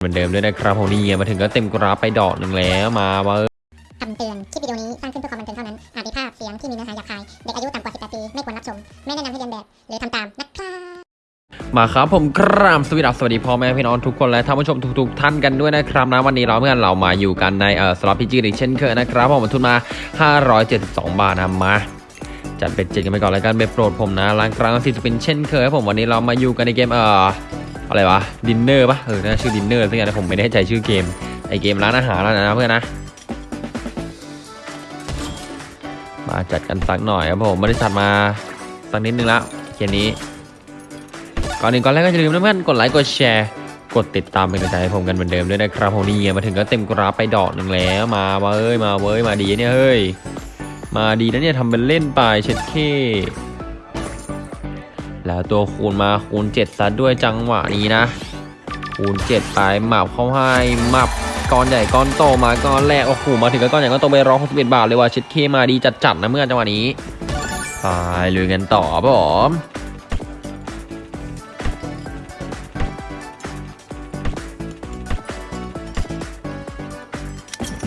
เหมือนเดิมด้วยนะครับผมนี่มาถึงก็เต็มกราฟไปดอกหนึ่งแล้วมาว่าคำเตือน คลิปวิดีโอนี้สร้างขึ้นเพื่อความบันเทิงเท่านั้น อาจมีภาพเสียงที่มีเนื้อหาหยาบคาย เด็กอายุต่ำกว่า 18 ปี ไม่ควรรับชม ไม่แนะนำให้เรียนแบบ หรือทำตามนะครับมาครับผมกราบสวัสดีสวัสดีพ่อแม่พี่น้องทุกคนและท่านผู้ชมทุกๆท่านกันด้วยนะครับนะวันนี้เราเพื่อนเรามาอยู่กันในเอ่อสล็อตพีจีอีกเช่นเคยนะครับผมทุนมา 572 บาทนะมาจัดเป็นเจ็ดกันไปก่อนแล้วกันเบโปรดผมนะล้างกลางสิจะเป็นเช่นเคยครับผมวันนี้เรามาอยู่กันในเกมเอ่อ อะไรวะดินเนอร์ปะเออน่าชื่อดินเนอร์สักอย่างนะผมไม่แน่ใจชื่อเกมไอเกมร้านอาหารแล้วนะเพื่อนนะมาจัดกันสักหน่อยครับผมไม่ได้จัดมาสักนิดนึงแล้วเกมนี้ก่อนอื่นก่อนแรกก็อย่าลืมนะเพื่อนกดไลค์กดแชร์กดติดตามเป็นกำลังใจให้ผมกันเหมือนเดิมด้วยนะครับผมนี่มาถึงก็เต็มกราฟไปดอกหนึ่งแล้วมาเว้ยมาเว้ยมาดีเนี่ยเฮ้ยมาดีนะเนี่ยทำเป็นเล่นไปเช็ดเค แล้วตัวคูณมาคูณ7ซะด้วยจังหวะนี้นะ คูณ7ไปหมับเข้าให้หมับก้อนใหญ่ก้อนโตมาก้อนแรกโอ้โหมาถึงก้อนใหญ่ก้อนโตไปร้อยหกสิบเอ็ดบาทเลยว่ะช็ดเคมาดีจัดๆนะเมื่อจังหวะนี้ไปลุยกันต่อผม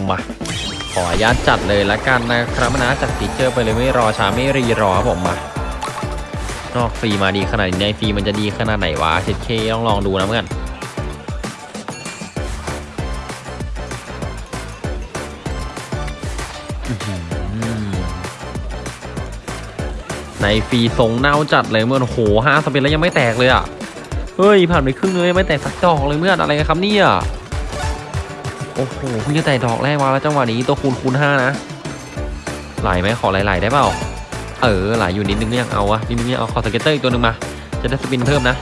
มาขออนุญาตจัดเลยละกันนะครับนะจัดฟีเจอร์ไปเลยไม่รอช้าไม่รีรอครับผมมา นอกฟรีมาดีขนาดนี้ในฟรีมันจะดีขนาดไหนวะเช็ดเคต้องลองดูนะเพื่อนในฟรีทรงเน่าจัดเลยเมื่อนโหห้าสเปนแล้วยังไม่แตกเลยอะ เฮ้ย ผ่านไปครึ่งเลยไม่แตกสักดอกเลยเมื่อนอะไรกันครับเนี่ยโอ้โหเพิ่งจะแตะดอกแรกมาแล้วจังหวะนี้ตัวคูณคูณห้านะไหลไหมขอไหลๆได้เปล่า เออไหลอยู่นิดนึงก็ยังเอาวะนิดนึงยังเอาขอ scatter อีกตัวหนึ่งมา จะได้ spin เพิ่มนะ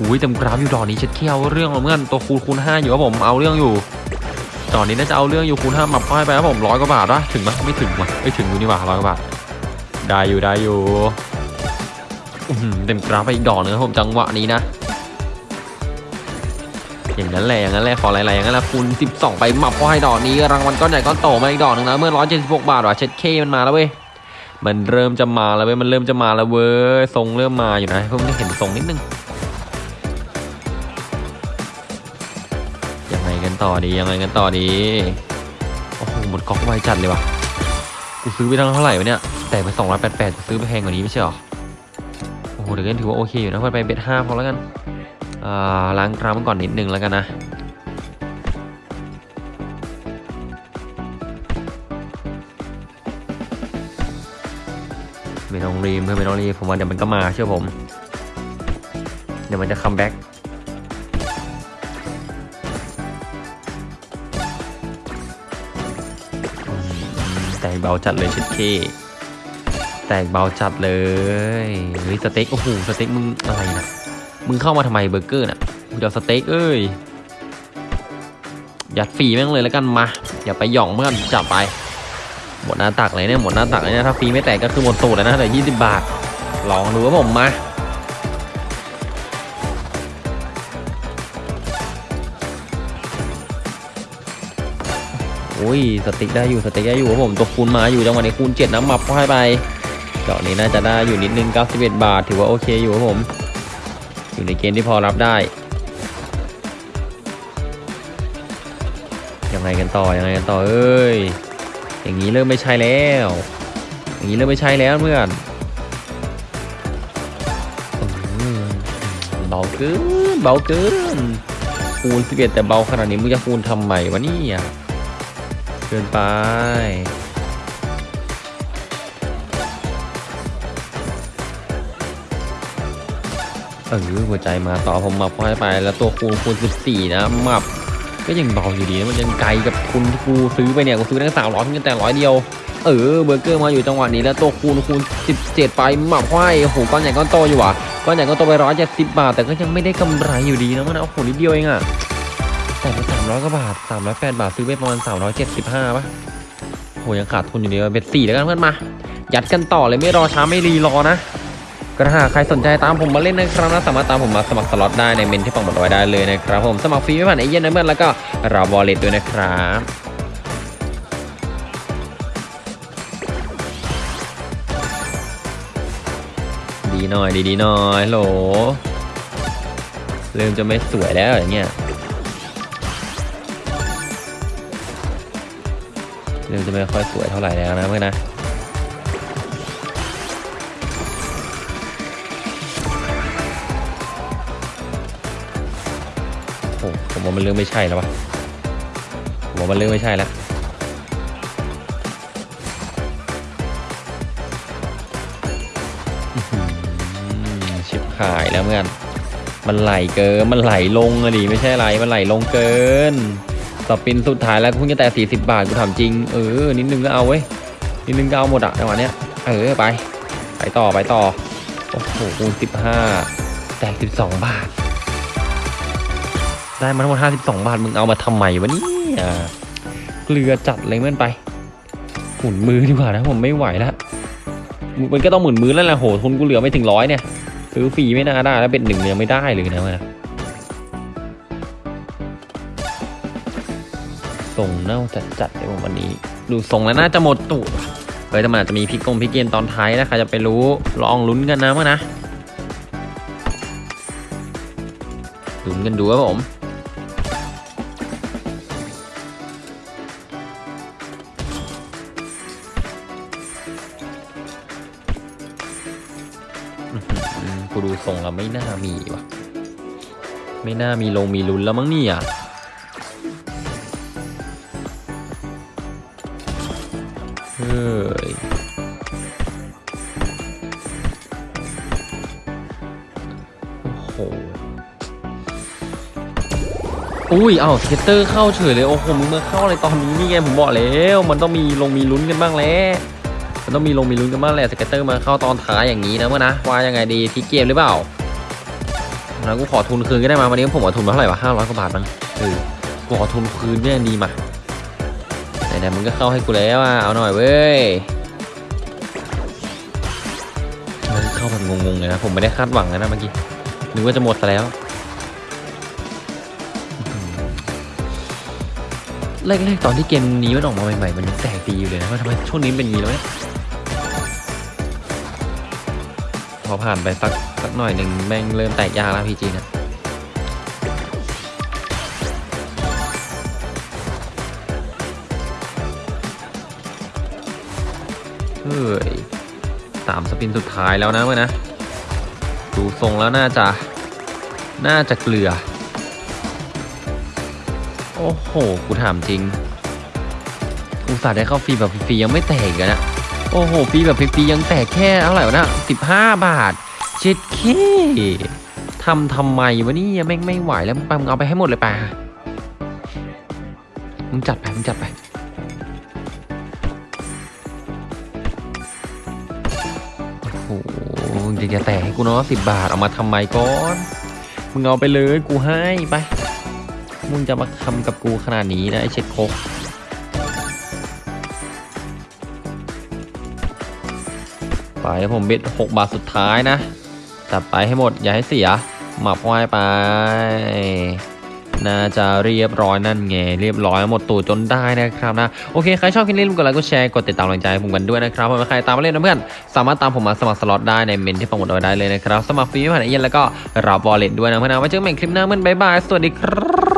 อุ้ยเต็มกราฟอยู่ดอกนี้เช็ดเขี้ยวเรื่องของเพื่อนตัวคูณคูณห้าอยู่ครับผมเอาเรื่องอยู่ดอกนี้น่าจะเอาเรื่องอยู่คูณห้ามาป้ายไปครับผมร้อยกว่าบาทวะถึงไหมไม่ถึงวะไม่ถึงดูนี่หว่าร้อยกว่าบาทได้อยู่ได้อยู่เต็มกราฟไปอีกดอกนึงครับผมจังหวะนี้นะอย่างนั้นแหละอย่างนั้นแหละขอหลายๆอย่างนั้นแหละคูณ12 ไปหมับพอให้ดอกนี้รางวัลก้อนใหญ่ก้อนโตมาอีกดอกหนึงนะเมื่อ176บาทว่ะเช็ดเคมันมาแล้วเว้ย มันเริ่มจะมาแล้วเว้ย มันเริ่มจะมาแล้วเว้ย ทรงเริ่มมาอยู่นะเพิ่งได้เห็นทรงนิดนึง ยังไงกันต่อดี ยังไงกันต่อดี โอ้โห หมดก๊อกไวจัดเลยว่ะ กูซื้อไปทั้งเท่าไหร่วะเนี่ย แต่ไป288จะซื้อไปแพงกว่านี้ไม่ใช่หรอ โอ้โหเดี๋ยวก็ถือว่าโอเคอยู่นะเพื่อนไปเบ็ดห้าพอแล้วกัน อ่า ล้างกรามมันก่อนนิดนึงแล้วกันนะ ไม่ต้องรีบเพื่อนไม่ต้องรีบผมว่าเดี๋ยวมันก็มาเชื่อผม เดี๋ยวมันจะคัมแบ็กแตกเบาจัดเลยชิดเคแตกเบาจัดเลยเฮ้ยสเต็กโอ้โหสเต็กมึงอะไรนะมึงเข้ามาทำไมเบอร์เกอร์น่ะมึงจะเอาสเต็กเอ้ยยัดฟรีแม่งเลยแล้วกันมาอย่าไปหย่องเมื่อนจับไป หมดหน้าตักเลยเนี่ยหมดหน้าตักเลยเนี่ยถ้าฟรีไม่แตกก็คือหมดสูตรแล้วนะเหลือยี่สิบบาท ลองดูครับผมมาอุ้ยสติ๊กได้อยู่สติ๊กได้อยู่ครับผมตัวคูณมาอยู่จังหวะนี้คูณเจ็ดน้ำมับเข้าให้ไปดอกนี้น่าจะได้อยู่นิดนึง91 บาท ถือว่าโอเคอยู่ครับผม อยู่ในเกณฑ์ที่พอรับได้ยังไงกันต่อยังไงกันต่อเอ้ย อย่างนี้เริ่มไม่ใช่แล้ว อย่างนี้เริ่มไม่ใช่แล้วเพื่อนเบาเกินเบาเกินคูณ11แต่เบาขนาดนี้มึงจะคูณทำไมวะนี่ยเกินไปเออหัวใจมาต่อผมมาพอยไปแล้วตัวคูณคูณ14 นะมับ ก็ยังเบาอยู่ดีมันยังไกลกับทุนที่กูซื้อไปเนี่ยกูซื้อตั้งสามร้อยเพียงแต่ร้อยเดียวเออเบอร์เกอร์มาอยู่จังหวะนี้แล้วตัวคูณคูณ 17 ไปหมับห้อยโอ้โหก้อนใหญ่ก้อนโตอยู่ว่ะก้อนใหญ่ก้อนโตไปร้อยเจ็ดสิบบาท แต่ก็ยังไม่ได้กำไรอยู่ดีนะมันเอาโอ้โหนิดเดียวเองอะแต่ไปสามร้อยกว่าบาทสามร้อยแปดบาทซื้อไปประมาณสามร้อยเจ็ดสิบห้าป่ะโหยังขาดทุนอยู่ดีเบ็ดสี่แล้วกันเพื่อนมา ยัดกันต่อเลยไม่รอช้าไม่รีรอนะ ก็หาใครสนใจตามผมมาเล่นนะครับนะสามารถตามผมมาสมัครสล็อตได้ในเมนที่ปังบดไว้ได้เลยนะครับผมสมัครฟรีไม่ผ่านเอเย่นนะเมื่อแล้วก็รับวอลเล็ตด้วยนะครับดีหน่อยดีดีหน่อยโหลเริ่มจะไม่สวยแล้วอย่างเงี้ยเริ่มจะไม่ค่อยสวยเท่าไหร่แล้วนะเมื่อนะ โอ้ผมว่ามันเรื่องไม่ใช่แล้ววะผมว่ามันเรื่องไม่ใช่แล้วชิบหายแล้วเพื่อนมันไหลเกิน มันไหลลงอะดิไม่ใช่ไหลมันไหลลงเกินสปินสุดท้ายแล้วคุณจะแต่ 40 บาทกูถามจริง เออ นิดนึงก็เอาเว้ย นิดนึงก็เอาหมดอะจังหวะเนี้ย เออ ไป ไปต่อ ไปต่อ โอ้โหคูณ15 แตก12 บาท ได้มาทั้งหมด52 บาท มึงเอามาทำไมวะเนี่ยเกลือจัดเลยเมื่อนไป หมุนมือดีกว่านะผมไม่ไหวแล้วมันก็ต้องหมุนมือแล้วแหละโหทุนกูเหลือไม่ถึงร้อยเนี่ยซื้อฟรีไม่น่าได้แล้วเป็นหนึ่งยังไม่ได้เลยนะมาส่งเน่าจัดจัดเลยผมวันนี้ ดูทรงแล้วน่าจะหมดตูดเฮ้ยแต่มันอาจจะมีพิกกงพิกเกนตอนท้ายนะใครจะไปรู้ลองลุ้นกันนะมานะลุ้นกันดูครับผม กูดูทรงแล้วไม่น่ามีว่ะไม่น่ามีลงมีลุ้นแล้วมั้งเนี่ยเฮ้ยโอ้โหอุ้ย เอ้าสเก็ตเตอร์เข้าเฉยเลย โอ้โหมึงมาเข้าอะไรตอนนี้นี่ไงผมบอกแล้ว มันต้องมีลงมีลุ้นกันบ้างแล้ว มันต้องมีลงมีลุ้นกันบ้างแหละ scatter มาเข้าตอนท้ายอย่างนี้นะเพื่อนนะว่ายังไงดีที่เกมหรือเปล่าแล้วกูขอทุนคืนก็ได้มาวันนี้ผมขอทุนมาเท่าไหร่วะห้าร้อยกว่าบาทมั้งเออกูขอทุนคืนก็ยังดีมาไหนๆมึงก็เข้าให้กูแล้วอะเอาหน่อยเว้ยมันเข้าแบบงงๆเลยนะผมไม่ได้คาดหวังนะเมื่อกี้นึกว่าจะหมดซะแล้วแรกๆตอนที่เกมนี้มันออกมาใหม่ๆ มันแตกดีอยู่เลยนะว่าทำไมช่วงนี้เป็นอย่างนี้แล้วเนี่ย อผ่านไปสักสักหน่อยหนึ่งแม่งเริ่มแตกยากแล้วพีจีนะเฮ้ยสามสปินสุดท้ายแล้วนะเว้ยนะ ดูทรงแล้วน่าจะ น่าจะเกลือ โอ้โห กูถามจริงกูสาดได้เข้าฟรีแบบฟรียังไม่แตกกันนะ โอ้โหฟรีแบบฟรีๆยังแตกแค่เท่าไหร่วะนะสิบห้าบาทเจ็ดเคทำทำไมวะนี่ยแม่งไม่ไหวแล้วมึงไปมึงเอาไปให้หมดเลยป่ะมึงจัดไปมึงจัดไปโอ้โหจะจะแตกให้กูเนาะสิบบาทเอามาทำไมก่อน มึงเอาไปเลยกูให้ไป มึงจะมาทำกับกูขนาดนี้นะไอเช็ดโคก ไปผมเบ็ดหกบาทสุดท้ายนะ จัดไปให้หมดอย่าให้เสีย หมับควายไป น่าจะเรียบร้อยนั่นไงเรียบร้อยหมดตูดจนได้นะครับนะ โอเค ใครชอบคลิปนี้ลืมกดไลค์กดแชร์กดติดตามกำลังใจผมกันด้วยนะครับผมใครตามมาเล่นนะเพื่อนสามารถตามผมมาสมัครสล็อตได้ในเมนต์ที่โปรโมทเอาไว้ได้เลยนะครับสมัครฟรีไม่ผ่านเอเย่นต์แล้วก็รับ wallet ด้วยนะเพื่อนนะไว้เจอกันใหม่คลิปหน้าเพื่อนบ๊ายบายสวัสดีครับ